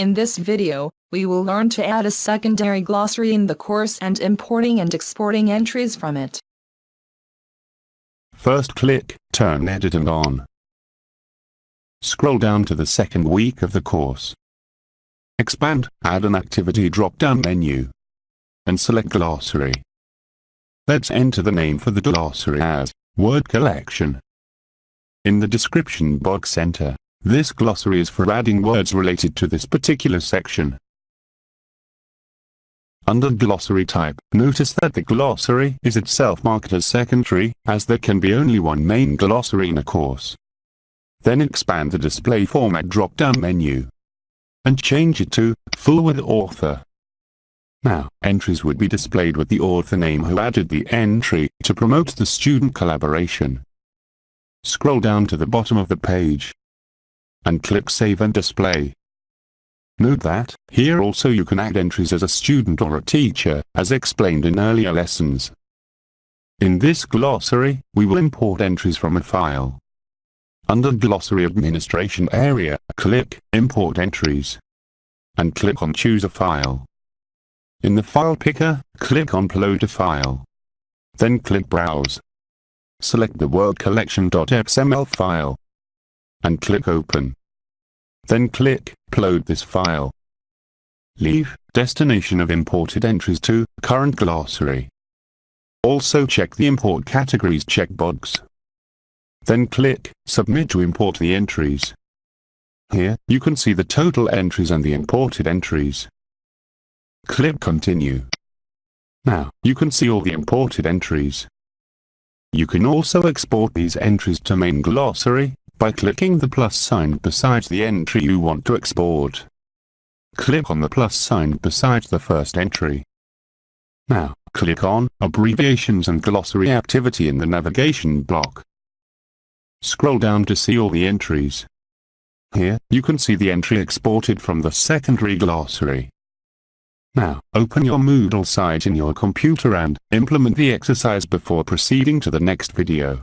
In this video, we will learn to add a secondary glossary in the course and importing and exporting entries from it. First click Turn editing on. Scroll down to the second week of the course. Expand, add an activity drop-down menu. And select Glossary. Let's enter the name for the glossary as Word Collection. In the description box enter this glossary is for adding words related to this particular section. Under glossary type, notice that the glossary is itself marked as secondary, as there can be only one main glossary in a course. Then expand the display format drop-down menu and change it to full with author. Now, entries would be displayed with the author name who added the entry to promote the student collaboration. Scroll down to the bottom of the page and click Save and Display. Note that, here also you can add entries as a student or a teacher, as explained in earlier lessons. In this glossary, we will import entries from a file. Under Glossary Administration area, click Import Entries. And click on Choose a File. In the File Picker, click on Upload a File. Then click Browse. Select the Word Collection.xml file and click Open. Then click Upload this file. Leave Destination of imported entries to Current glossary. Also check the Import Categories checkbox. Then click Submit to import the entries. Here, you can see the total entries and the imported entries. Click Continue. Now, you can see all the imported entries. You can also export these entries to main glossary, by clicking the plus sign beside the entry you want to export. Click on the plus sign beside the first entry. Now, click on Abbreviations and Glossary Activity in the navigation block. Scroll down to see all the entries. Here, you can see the entry exported from the secondary glossary. Now, open your Moodle site in your computer and implement the exercise before proceeding to the next video.